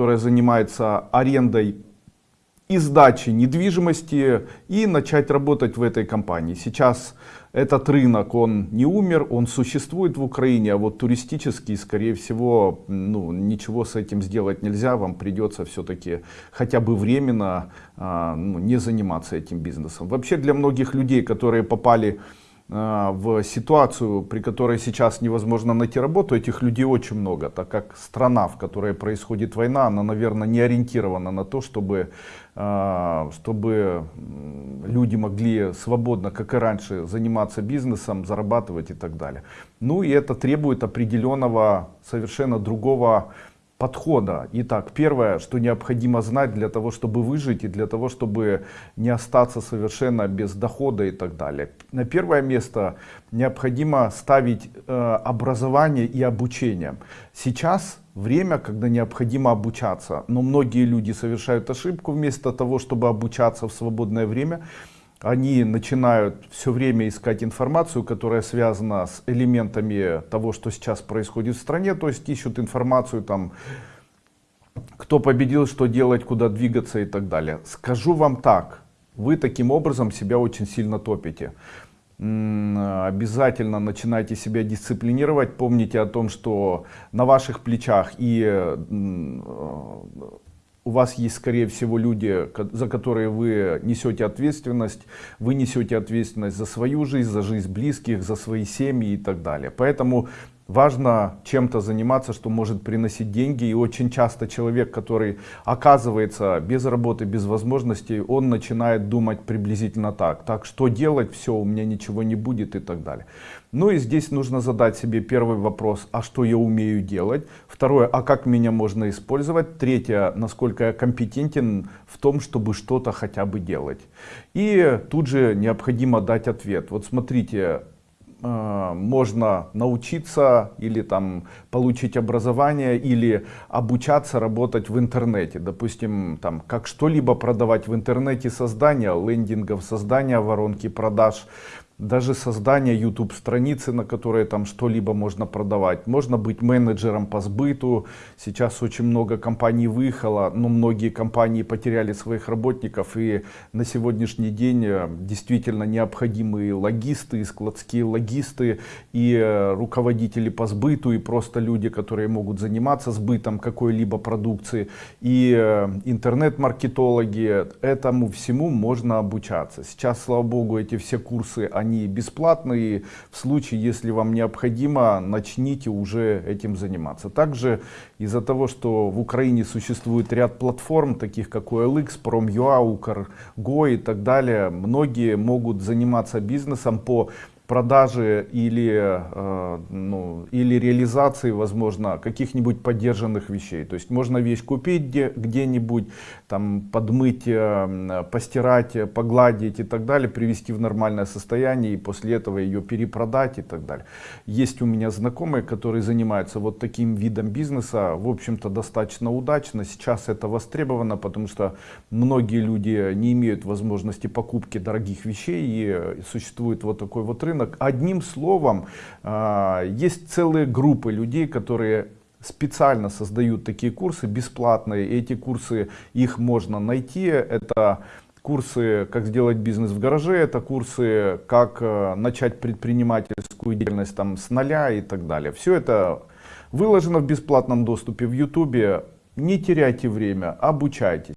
которая занимается арендой и сдачи недвижимости и начать работать в этой компании. Сейчас этот рынок, он не умер, он существует в Украине, а вот туристический, скорее всего, ну, ничего с этим сделать нельзя, вам придется все-таки хотя бы временно а, ну, не заниматься этим бизнесом. Вообще для многих людей, которые попали а, в ситуацию, при которой сейчас невозможно найти работу, этих людей очень много, так как страна, в которой происходит война, она, наверное, не ориентирована на то, чтобы, а, чтобы люди могли свободно, как и раньше, заниматься бизнесом, зарабатывать и так далее. Ну и это требует определенного, совершенно другого подхода. Итак, первое, что необходимо знать для того, чтобы выжить и для того, чтобы не остаться совершенно без дохода и так далее. На первое место необходимо ставить э, образование и обучение. Сейчас время, когда необходимо обучаться, но многие люди совершают ошибку вместо того, чтобы обучаться в свободное время, они начинают все время искать информацию, которая связана с элементами того, что сейчас происходит в стране, то есть ищут информацию там, кто победил, что делать, куда двигаться и так далее. Скажу вам так, вы таким образом себя очень сильно топите. Обязательно начинайте себя дисциплинировать, помните о том, что на ваших плечах и у вас есть, скорее всего, люди, за которые вы несете ответственность, вы несете ответственность за свою жизнь, за жизнь близких, за свои семьи и так далее. Поэтому важно чем-то заниматься, что может приносить деньги. И очень часто человек, который оказывается без работы, без возможностей, он начинает думать приблизительно так. Так, что делать? Все, у меня ничего не будет и так далее. Ну и здесь нужно задать себе первый вопрос, а что я умею делать? Второе, а как меня можно использовать? Третье, насколько я компетентен в том, чтобы что-то хотя бы делать? И тут же необходимо дать ответ. Вот смотрите, можно научиться или там получить образование или обучаться работать в интернете. Допустим там как что-либо продавать в интернете создание лендингов создание воронки продаж даже создание YouTube страницы, на которой там что-либо можно продавать. Можно быть менеджером по сбыту. Сейчас очень много компаний выехало, но многие компании потеряли своих работников. И на сегодняшний день э, действительно необходимые логисты, складские логисты и э, руководители по сбыту, и просто люди, которые могут заниматься сбытом какой-либо продукции. И э, интернет-маркетологи. Этому всему можно обучаться. Сейчас, слава богу, эти все курсы, они они бесплатные. В случае, если вам необходимо, начните уже этим заниматься. Также из-за того, что в Украине существует ряд платформ, таких как OLX, Prom.ua, Ukr.go и так далее, многие могут заниматься бизнесом по продажи или, э, ну, или реализации, возможно, каких-нибудь поддержанных вещей. То есть можно вещь купить где-нибудь, там подмыть, э, постирать, погладить и так далее, привести в нормальное состояние и после этого ее перепродать и так далее. Есть у меня знакомые, которые занимаются вот таким видом бизнеса, в общем-то достаточно удачно. Сейчас это востребовано, потому что многие люди не имеют возможности покупки дорогих вещей и существует вот такой вот рынок рынок. Одним словом, а, есть целые группы людей, которые специально создают такие курсы бесплатные. Эти курсы, их можно найти. Это курсы «Как сделать бизнес в гараже», это курсы «Как э, начать предпринимательскую деятельность там, с нуля» и так далее. Все это выложено в бесплатном доступе в YouTube. Не теряйте время, обучайтесь.